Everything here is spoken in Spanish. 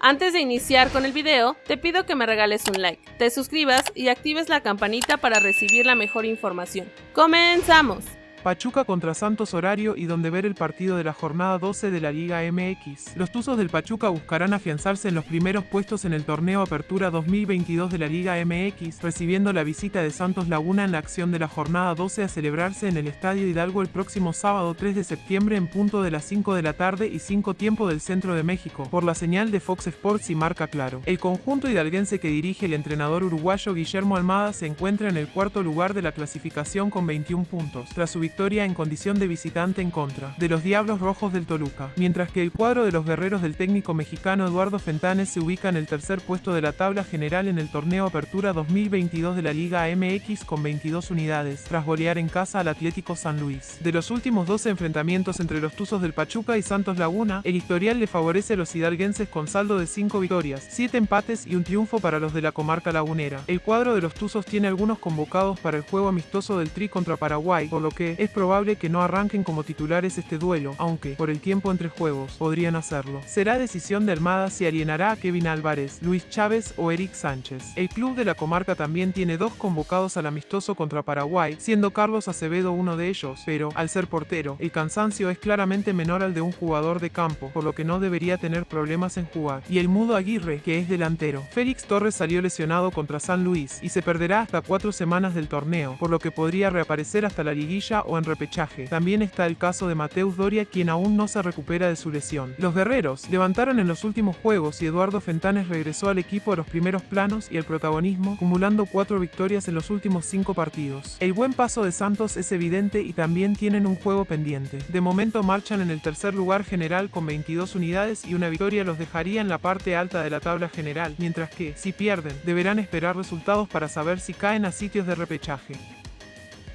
Antes de iniciar con el video, te pido que me regales un like, te suscribas y actives la campanita para recibir la mejor información. ¡Comenzamos! Pachuca contra Santos horario y donde ver el partido de la jornada 12 de la Liga MX. Los Tuzos del Pachuca buscarán afianzarse en los primeros puestos en el torneo Apertura 2022 de la Liga MX, recibiendo la visita de Santos Laguna en la acción de la jornada 12 a celebrarse en el Estadio Hidalgo el próximo sábado 3 de septiembre en punto de las 5 de la tarde y 5 tiempo del centro de México, por la señal de Fox Sports y Marca Claro. El conjunto hidalguense que dirige el entrenador uruguayo Guillermo Almada se encuentra en el cuarto lugar de la clasificación con 21 puntos, tras su victoria en condición de visitante en contra de los Diablos Rojos del Toluca, mientras que el cuadro de los guerreros del técnico mexicano Eduardo Fentanes se ubica en el tercer puesto de la tabla general en el torneo Apertura 2022 de la Liga MX con 22 unidades, tras golear en casa al Atlético San Luis. De los últimos 12 enfrentamientos entre los Tuzos del Pachuca y Santos Laguna, el historial le favorece a los hidalguenses con saldo de 5 victorias, 7 empates y un triunfo para los de la comarca lagunera. El cuadro de los Tuzos tiene algunos convocados para el juego amistoso del Tri contra Paraguay, por lo que es probable que no arranquen como titulares este duelo, aunque, por el tiempo entre juegos, podrían hacerlo. Será decisión de Armada si alienará a Kevin Álvarez, Luis Chávez o Eric Sánchez. El club de la comarca también tiene dos convocados al amistoso contra Paraguay, siendo Carlos Acevedo uno de ellos, pero, al ser portero, el cansancio es claramente menor al de un jugador de campo, por lo que no debería tener problemas en jugar. Y el Mudo Aguirre, que es delantero. Félix Torres salió lesionado contra San Luis y se perderá hasta cuatro semanas del torneo, por lo que podría reaparecer hasta la liguilla o en repetición también está el caso de Mateus Doria quien aún no se recupera de su lesión. Los guerreros levantaron en los últimos juegos y Eduardo Fentanes regresó al equipo a los primeros planos y el protagonismo, acumulando cuatro victorias en los últimos cinco partidos. El buen paso de Santos es evidente y también tienen un juego pendiente. De momento marchan en el tercer lugar general con 22 unidades y una victoria los dejaría en la parte alta de la tabla general, mientras que, si pierden, deberán esperar resultados para saber si caen a sitios de repechaje.